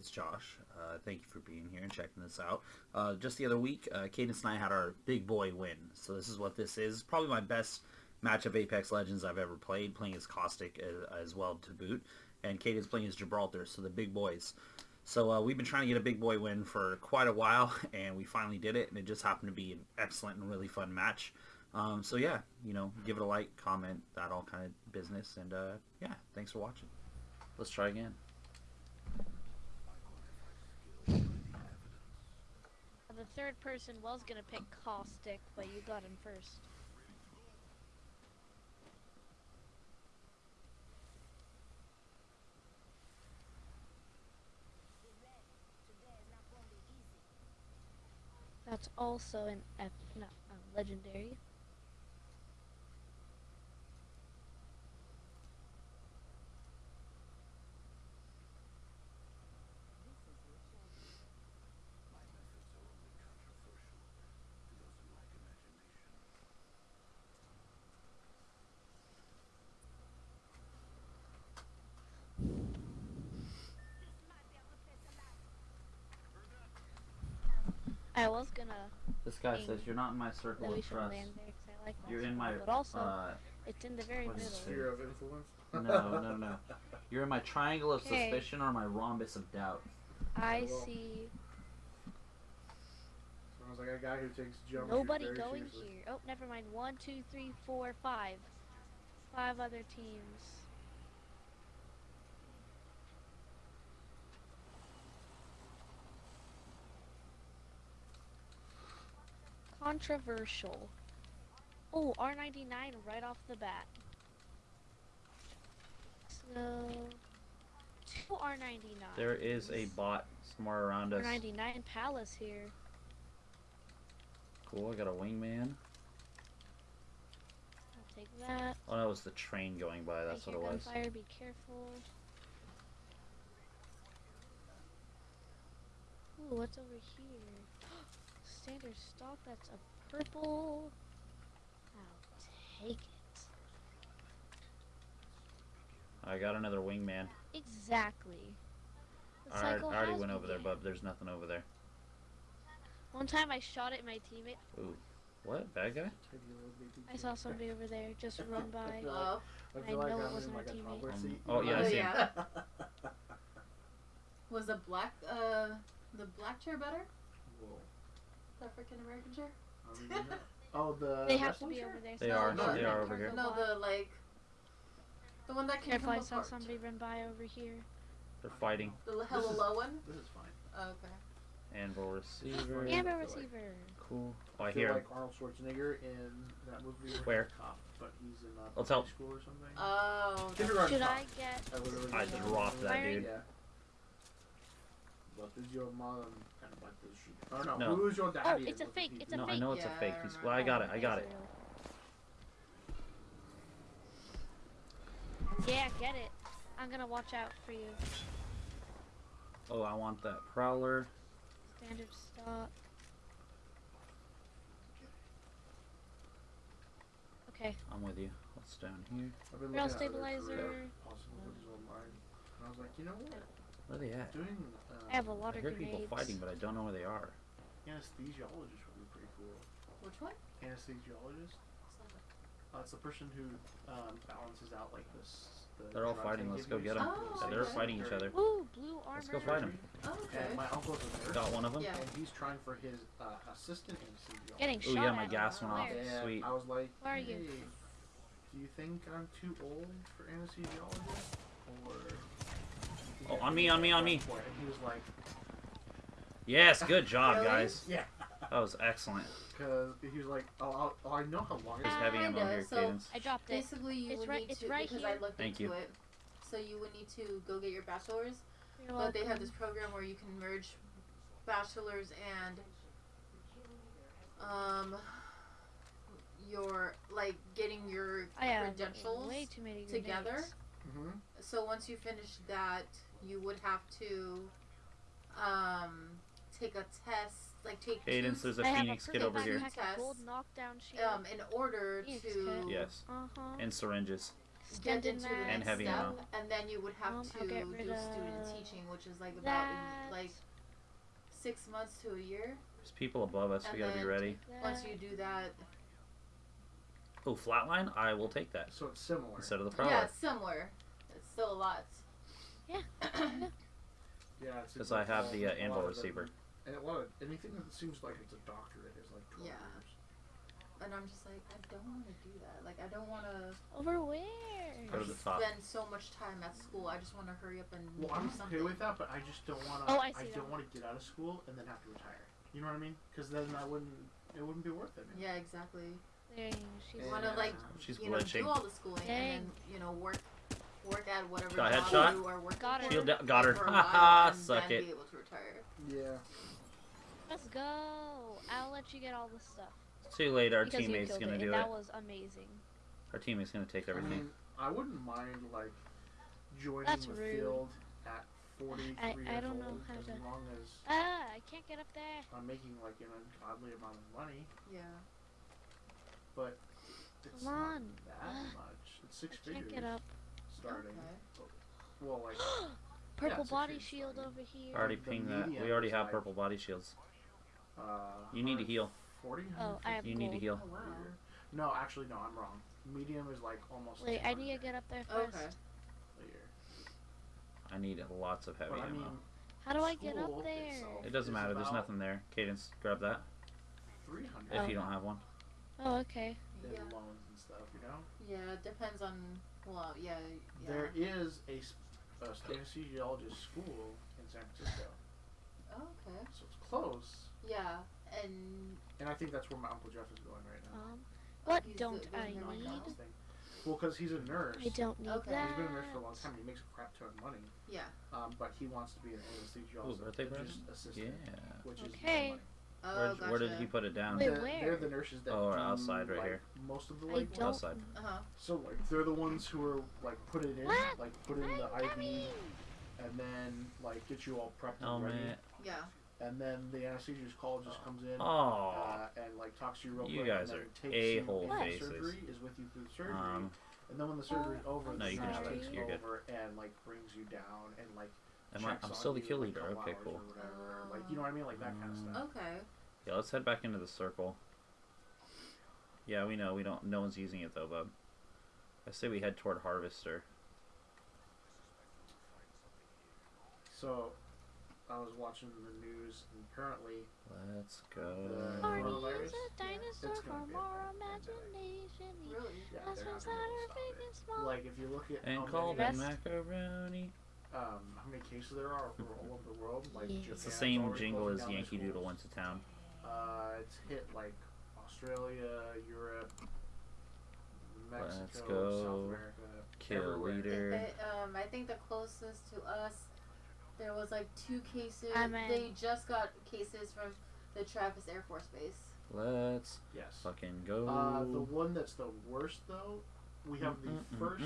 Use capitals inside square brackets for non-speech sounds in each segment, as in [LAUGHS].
It's Josh. Uh, thank you for being here and checking this out. Uh, just the other week, uh, Cadence and I had our big boy win. So this is what this is. Probably my best match of Apex Legends I've ever played, playing as Caustic as, as well to boot. And Cadence playing as Gibraltar, so the big boys. So uh, we've been trying to get a big boy win for quite a while, [LAUGHS] and we finally did it, and it just happened to be an excellent and really fun match. Um, so yeah, you know, give it a like, comment, that all kind of business, and uh, yeah, thanks for watching. Let's try again. Third person was gonna pick Caustic, but you got him first. That's also an ep no, um, legendary. I was gonna This guy says you're not in my circle of trust. land there 'cause I like You're in my but also uh, it's in the very what is middle. Sphere of influence. no, no, no. You're in my triangle of [LAUGHS] Okay. suspicion or my rhombus of doubt. I Well, see Sounds like a guy who takes geometry nobody very going seriously. here. Oh, never mind. One, two, three, four, five. Five other teams. Controversial. Oh, R99 right off the bat. So, two R99. There is a bot somewhere around us. R99 Palace here. Cool, I got a wingman. I'll take that. Oh, that was the train going by. That's I what it was. Gunfire, be careful. Ooh, what's over here? Standard stock, that's a purple. I'll take it. I got another wingman. Exactly. The I, already- I already went over there, begun. but there's nothing over there. One time I shot at my teammate. Ooh. What? Bad guy? Take your little baby I saw somebody over there just [LAUGHS] run by. Oh, I I feel like know it wasn't in our teammate. Um, oh, yeah, I Oh, see yeah. [LAUGHS] was the black uh the black chair better? Whoa. The African American chair? I don't even know. Oh, the They have to be chair? over there. They so are, I'll they are over here. No, the like the one that can Careful, I come saw apart. somebody run by over here. They're fighting. The l- hella is- low one. This is fine. Oh, okay. Anvil receiver. Yeah, Anvil like- receiver. Cool. Oh, I I hear like Arnold Schwarzenegger in that movie where Where? he's a cop, but he's in uh, Let's help. school or something. Oh. Should. I get? I literally I just just know rocked that dude. Yeah. What is your mom and what does she? Or no, No. who's your daddy? Oh, it's a fake, he it's do? a No, I fake. know it's Yeah, a fake. I He's, remember. well, I got it. I got it. Yeah, get it. I'm gonna watch out for you. Oh, I want that prowler. Standard stock. Okay. I'm with you. What's down here? I've been Rail looking at other stabilizer. career possibilities online, and I was like, you know what? Where are they at? Doing uh, I have a lot I of hear grenades. people fighting, but I don't know where they are. anesthesiologist would be pretty cool. Which one? Anesthesiologist. Uh, it's the person who um, balances out like this. The They're all fighting, let's go get them. Oh, Yeah, they're okay. fighting each other. Ooh, blue armor. Let's go fight 'em. Oh, okay. And my uncle's a nurse, Got one of them. Yeah. and he's trying for his uh, assistant anesthesiologist. Getting Ooh, shot yeah, my at. gas went off. Where? And Sweet. I was like, Where are you? hey, do you think I'm too old for anesthesiologist? Or. Oh, on me, on me, on me. And he was like, Yes, good job, Really? guys. [LAUGHS] yeah. That was excellent. Because he was like, oh, I'll, oh, I know how long it There's heavy ammo Kinda, here, so- Cadence. I dropped it. Basically, you It's would right- need it's to right because here. I looked Thank into you. it. So you would need to go get your bachelor's, You're but they have this program where you can merge bachelor's and um your like getting your I credentials way too many together. grenades. Mm-hmm. So once you finish that, you would have to um take a test, like take Cadence, two there's a I Phoenix a kid purple over here. backpack, a gold knockdown shield. um in order Phoenix to kit. Yes. uh huh. And syringes. get into the next And heavy step, ammo. and then you would have Um, to do student teaching, which is like about That. in, like six months to a year. There's people above us. And we gotta be ready. Once you do that, Oh, flatline. I will take that So it's similar. instead of the prowler. yeah, similar. It's still a lot. Yeah, [CLEARS THROAT] yeah. Because I have the uh, anvil of them- receiver. And a lot of anything that seems like it's a doctorate is like 12 Yeah. years. And I'm just like, I don't want to do that. Like, I don't want to Over where? Go to the top. spend so much time at school. I just want to hurry up and Well, do I'm something. okay with that, but I just don't want to. Oh, I see that don't want to get out of school and then have to retire. You know what I mean? Because then I wouldn't. It wouldn't be worth it. Man. Yeah, exactly. Dang, she's You want to like, She's you know, glitching. do all the schooling Dang. and then you know work, work at whatever Got a job headshot? you are working Got her. for. Shield down- got her. for [LAUGHS] Ha ha, suck it. Be able to retire. Yeah. Let's go. I'll let you get all the stuff. It's too late. Our because teammate's killed gonna it, do and it. that was amazing. Our teammate's gonna take I everything. mean, I wouldn't mind like joining That's the rude. field at 43 I- years I don't know old how as to- long as Ah, I can't get up there. I'm making like an ungodly amount of money, Yeah. But it's Come not on. that [SIGHS] much. It's six I can't figures get up. starting. Okay. Well, like [GASPS] Purple it's body shield starting. over here. Already the pinged that. We already have like- purple body shields. uh, You need to heal. 40. Oh, I have You need to heal. Oh wow. No, actually, no, I'm wrong. Medium is like almost. Wait, I need to get up there first. Okay. I need lots of heavy But I ammo. mean, How do I get school up there? it doesn't matter. There's nothing there. Cadence, grab that 300 if Oh. you don't have one. Oh, okay. in Yeah. loans and stuff, you know? Yeah. It depends on. Well, yeah. Yeah. There is a, s- a anesthesiologist school in San Francisco, Oh, okay. so it's close. Yeah. And And I think that's where my Uncle Jeff is going right now. Um, what he's don't the- I need? Well, because he's a nurse. I don't need Okay. that. He's been a nurse for a long time. He makes a crap ton of money. yeah. Um, but he wants to be an anesthesiologist birthday just assistant, Yeah. which is Okay. more money. Oh, Where, gotcha. where did he put it down? Wait, They're- where? They're the nurses that Oh, do, outside right like, here. Most of the I Outside. Uh huh. So like they're the ones who are like put it in, What? like put in the IV, coming. and then like get you all prepped and ready. Helmet. Yeah. And then the anesthesiologist call just comes in. Oh. Uh, and like talks to you real quick. You quick. guys and are then takes you a-hole into faces. Surgery is with you through the surgery, Um, and then when the surgery's over, No, the you can just- takes you're good. over and like brings you down and like. Am I, I'm still the kill leader. couple Okay, cool. Like you know what I mean, like that kind of stuff. Okay. Yeah, let's head back into the circle. Yeah, we know we don't. No one's using it though, bub. I say we head toward Harvester. So, I was watching the news, and apparently Let's go. The- Barney is a dinosaur It's gonna from our imagination. He Really? Yeah, has they're not inside gonna be our able to big and small. Like if you look at And how call many, them Rest- macaroni. Um, how many cases there are over all over the world, like Yeah. Japan's It's the same jingle as Yankee Doodle schools. went to town. Uh, it's hit like Australia, Europe, Mexico, Let's go. South America, Kill everywhere. leader. It, um, I think the closest to us, there was like two cases. I'm in. They just got cases from the Travis Air Force Base. Let's Yes. fucking go. Uh, the one that's the worst though, we have the first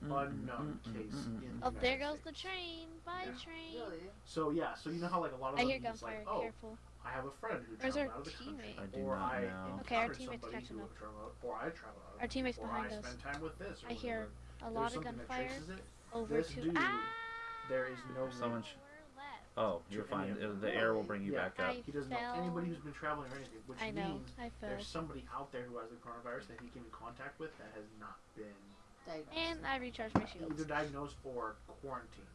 unknown case in the Oh, there goes the train. Bye, Yeah. train. Really? So yeah, so you know how like a lot of I them hear it's gunfire. like, oh, Careful. I have a friend who Where's traveled our out of the country, teammate? I do or not I know. Okay, our teammate's somebody catching up. traveled, or I traveled out, Our teammate's or behind I us. spent time with this. Or I hear whatever. a There's lot of something that gunfire traces it. over This to. dude, ah! There is no Someone link. Sh- We're left. Oh, you're fine. any of. The air will bring you Yeah. back up. I He doesn't know anybody who's been traveling or anything, which I know. means I there's somebody out there who has the coronavirus that he came in contact with that has not been Diagnosed. And I recharged my shields. either diagnosed or quarantined.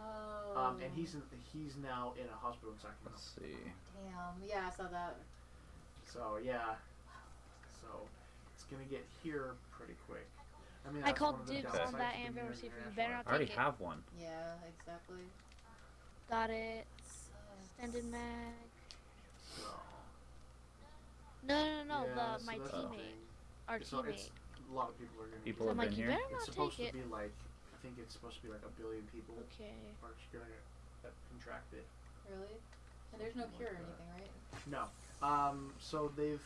Oh. Um, and he's in, he's now in a hospital in Sacramento. Let's see. Damn. Yeah, I saw that. So yeah, so it's gonna get here pretty quick. I mean, I called one of the dibs on that of being receiver. You better not I already it. have one. Yeah, exactly. Got it. Sucks. Extended mag. So, No, no, no, yeah, the so my that's teammate, our So teammate. it's a lot of people are gonna. People have it. been you here. better It's supposed to it. be like I think it's supposed to be like a billion people Okay. are gonna uh, contract it. Really? And there's no Something cure or like that. anything, right? No. Um. So they've.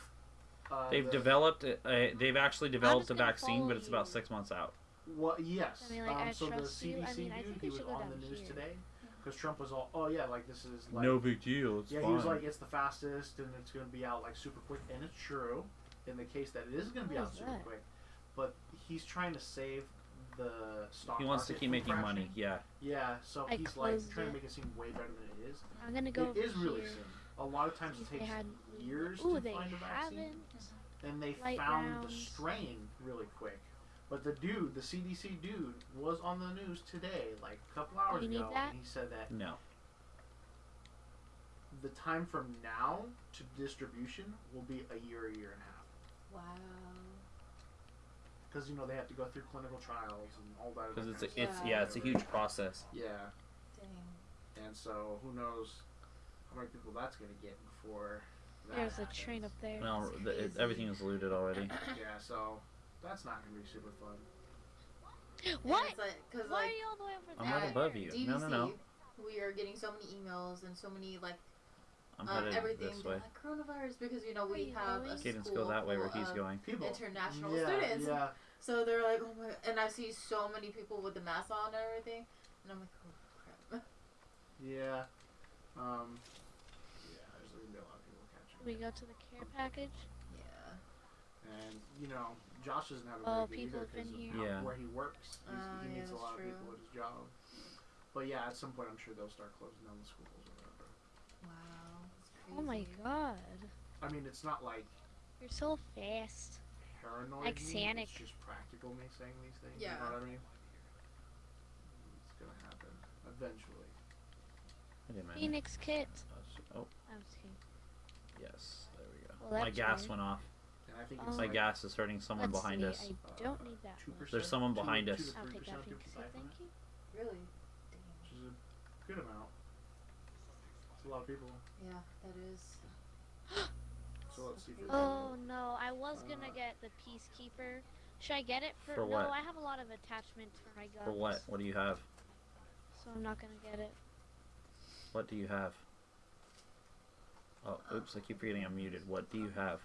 Uh, They've the, developed. Uh, they've actually developed a vaccine, but it's about six months out. Well, yes. I mean, like, um, I so the trust you. I CDC mean, I he was on the news here. today because Trump was all, oh yeah, like this is like no big deal. It's yeah, fine. he was like, it's the fastest and it's going to be out like super quick, and it's true in the case that it is going to be oh, out super that? quick. but he's trying to save the stock. He wants to keep making crashing. money. Yeah. Yeah, so I he's like closed trying to make it seem way better than it is. I'm gonna go it over is really here. soon. A lot of times it takes had- years Ooh, to find a vaccine. haven't. and they light found the strain really quick. But the dude, the CDC dude, was on the news today, like a couple hours You ago, that? and he said that No. the time from now to distribution will be a year, a year and a half. Wow. Because you know they have to go through clinical trials and all that. Because it's a, it's stuff. yeah, it's a huge process. Yeah, Dang. and so who knows how many people that's gonna get before. That There's a train up there. No, it, everything is looted already. Yeah, so that's not gonna be super fun. What? And it's like, cause Why like are you all the way over there? I'm there? right above you. DVC, No, no, no. we are getting so many emails and so many like I'm um, headed everything this way. like coronavirus because you know we you have going? a Cadence, school go that way where he's going. People. international yeah, students. Yeah. So they're like, oh my, and I see so many people with the mask on and everything, and I'm like, oh crap. Yeah. Um. Yeah, there's gonna be a lot of people catching. We go to the care package. Yeah. And you know, Josh doesn't have a Oh, very good either people have been 'cause here. of Yeah. where he works. He's, Oh, he yeah, meets a that's lot of people at his job. But yeah, at some point, I'm sure they'll start closing down the schools or whatever. Wow. Crazy. Oh my god. I mean, it's not like You're so fast. paranoid. Like me, Sonic. It's just practical me saying these things. Yeah. You know what I mean? It's gonna happen eventually. Wait a minute. Phoenix kit. Oh, I oh. was kidding. yes. There we go. Well, My gas weird. went off. And I think Oh. it's My like gas is hurting someone Let's behind see. us. I don't need that two much. percent. There's someone behind two, us. Two to I'll three take that percent Phoenix people kit, thank it, you. Really? which is a good amount. It's a lot of people. Yeah, that is. So let's see if [GASPS] Oh no, I was gonna Uh, get the Peacekeeper. Should I get it for, For no? I have a lot of attachments for my guns. For what? What do you have? So I'm not gonna get it. What do you have? Oh, oops! I keep forgetting I'm muted. What do you have?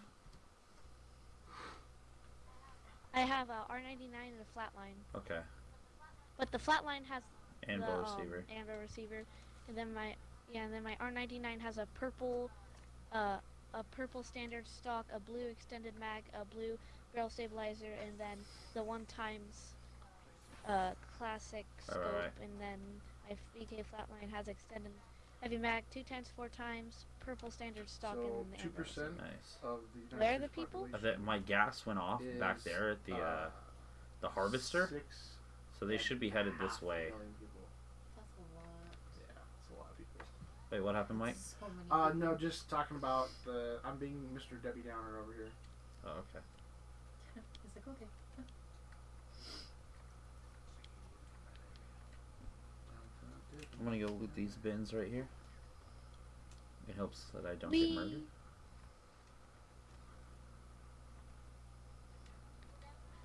I have a R99 and a flatline, Okay, but the flatline has and the um, receiver. and receiver, and then my yeah, and then my R99 has a purple, uh, a purple standard stock, a blue extended mag, a blue barrel stabilizer, and then the one times, uh, classic scope, right, right. and then my VK flatline has extended heavy mag two times, four times, purple standard stock, So and then the two percent Nice. of the Where are the people? I population my gas went off back there at the uh, the harvester, Six so they should be headed this way. That's a lot. Yeah, it's a lot of people. Wait, what happened, Mike? So many. Uh, no, just talking about the. I'm being Mr. Debbie Downer over here. Oh, okay. [LAUGHS] It's like okay. I'm gonna go loot these bins right here. It helps that I don't Whee! get murdered.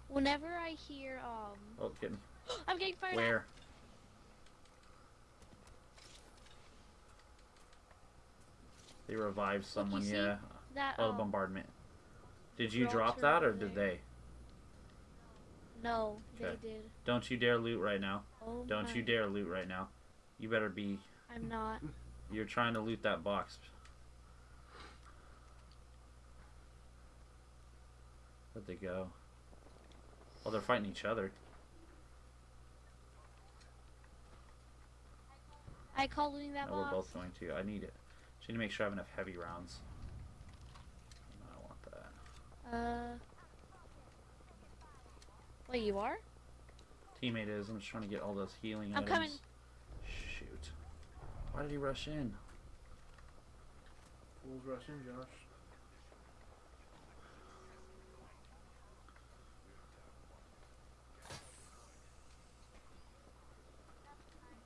Whenever I hear um, Oh, getting [GASPS] I'm getting fired where? They revived someone, yeah. That Oh, the um, bombardment. Did you drop that, or over did there. they? No, Okay. they did. Don't you dare loot right now. Oh Don't my. you dare loot right now. You better be. I'm not. You're trying to loot that box. Where'd they go? Oh, they're fighting each other. I call looting that No, we're both going to. I need it. Just need to make sure I have enough heavy rounds. I don't want that. Uh. Wait, you are? Teammate is. I'm just trying to get all those healing I'm items. coming. Shoot. Why did he rush in? Fools rush in, Josh.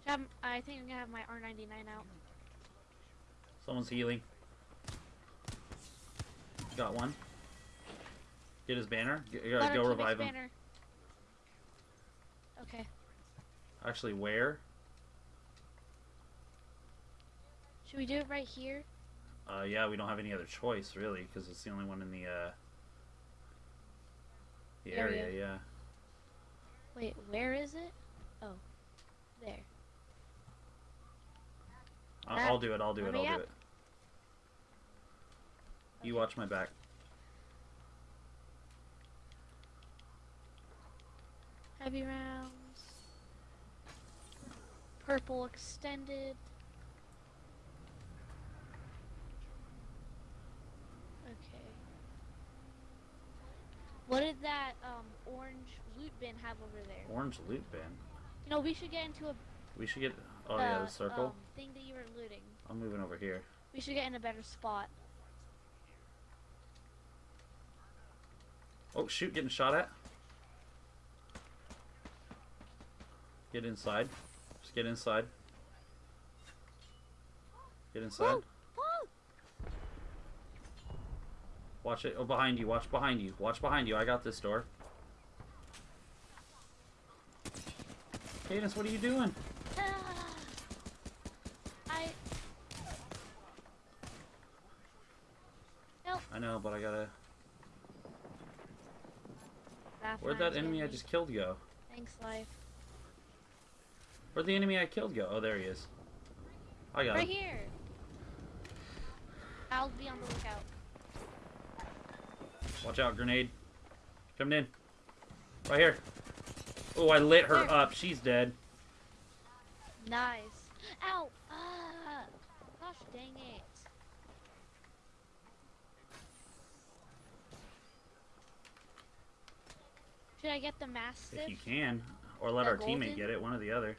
Um, I think I'm gonna have my R99 out. Someone's healing. Got one. Get his banner. G- Go, go revive him. banner. Okay. Actually, where? Should we do it right here? Uh, yeah, we don't have any other choice really, because it's the only one in the uh, the area. Area. Yeah. Wait, where is it? Oh, there. I'll, I'll do it. I'll do let it. I'll do it. You Okay. watch my back. Heavy rounds. Purple extended. Okay. What did that um, orange loot bin have over there? Orange loot bin. You know, we should get into a We should get. Oh yeah, uh, the circle. um, thing that you were looting. I'm moving over here. We should get in a better spot. Oh shoot, getting shot at. Get inside. Just get inside. Get inside. Whoa! Whoa! Watch it. Oh, behind you. Watch behind you. Watch behind you. I got this door. Cadence, what are you doing? Ah! [SIGHS] I. Help! I know, but I gotta. Raft Where'd that enemy I just killed go? Thanks, life. Where'd the enemy I killed go? Oh, there he is. I got Right him. here. I'll be on the lookout. Watch out, grenade. Coming in. Right here. Oh, I lit her Where? up. She's dead. Nice. Ow! Ah! Gosh dang it. Should I get the mastiff? If you can. Or let The our teammate get it. One or the other.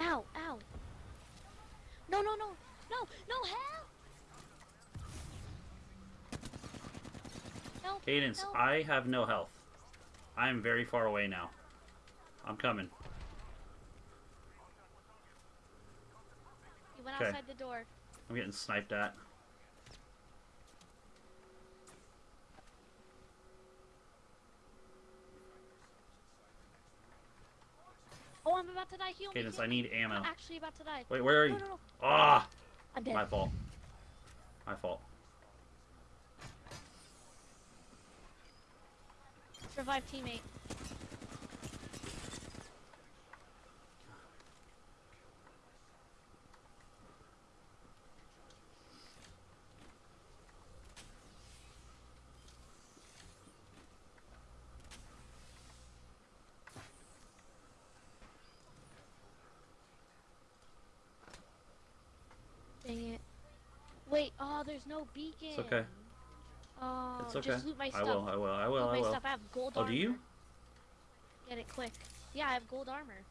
Ow! Ow! No! No! No! No! No! Help! Help! Cadence. I have no health. I am very far away now. I'm coming. He went Okay. outside the door. I'm getting sniped at. Oh, I'm about to die. Heal me. Cadence, heal I need ammo. I'm actually about to die. Wait, where are No, you? no, no. Ah! I'm dead. My fault. My fault. Revive teammate. Dang it. Wait, oh, there's no beacon. It's okay. Oh, It's okay. just loot my I stuff. will, I will, I will, loot I my will. stuff. I have gold Oh, armor. do you? Get it quick. Yeah, I have gold armor.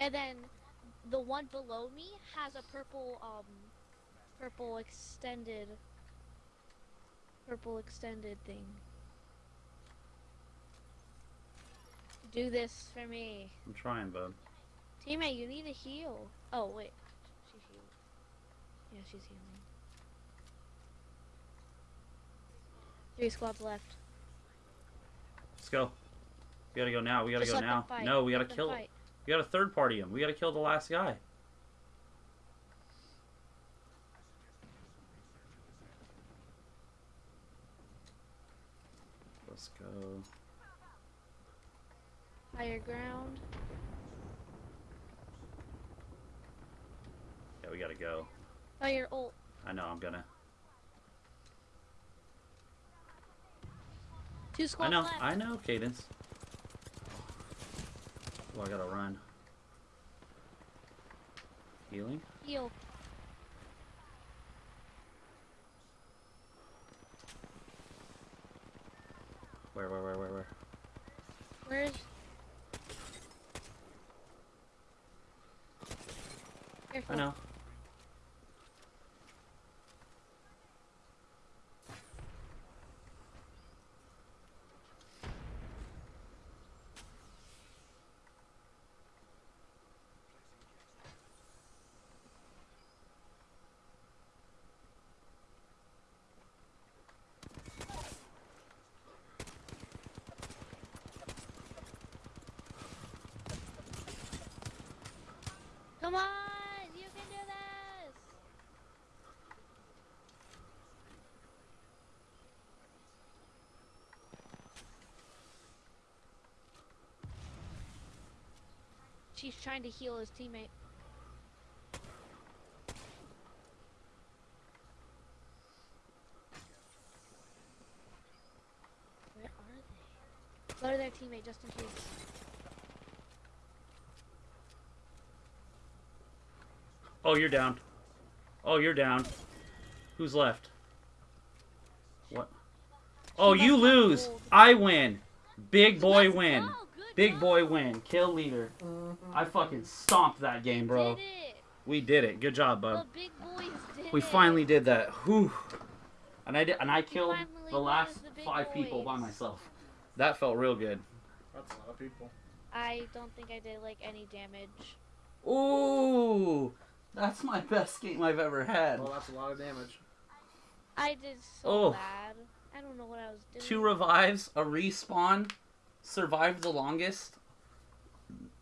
And then the one below me has a purple um purple extended purple extended thing. Do this for me. I'm trying, bud. Teammate, you need to heal. Oh wait. She's healed. Yeah, she's healing. Three squads left. Let's go. We gotta go now. We gotta Just go now. No, we gotta Let kill. fight. We gotta third party him. We gotta kill the last guy. Let's go. Higher ground. Yeah, we gotta go. Oh, Fire ult. I know. I'm gonna. Two I squads know. left. I know. Cadence. Oh, I gotta run. Healing. Heal. Where? Where? Where? Where? Where? Where's? Careful. I know. Come on, you can do this. He's trying to heal his teammate. Where are they? Go to their teammate just in case. Oh, you're down. Oh, you're down. Who's left? What? Oh, you lose. I win. Big boy win. Big boy win. Kill leader. I fucking stomped that game, bro. We did it. Good job, The bub. big boys did We finally did that. Whew. And I did, and I killed the last the big five people by myself. That felt real good. That's a lot of people. I don't think I did like any damage. Ooh, that's my best game I've ever had. Well, that's a lot of damage. I did so Oh. bad. I don't know what I was doing. Two revives, a respawn, survived the longest,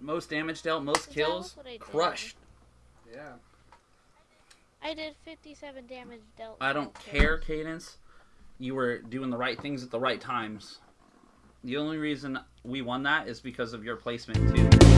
most damage dealt, most Is that kills, what I did? crushed. Yeah. I did 57 damage dealt. I don't kills. care, Cadence. You were doing the right things at the right times. The only reason we won that is because of your placement too.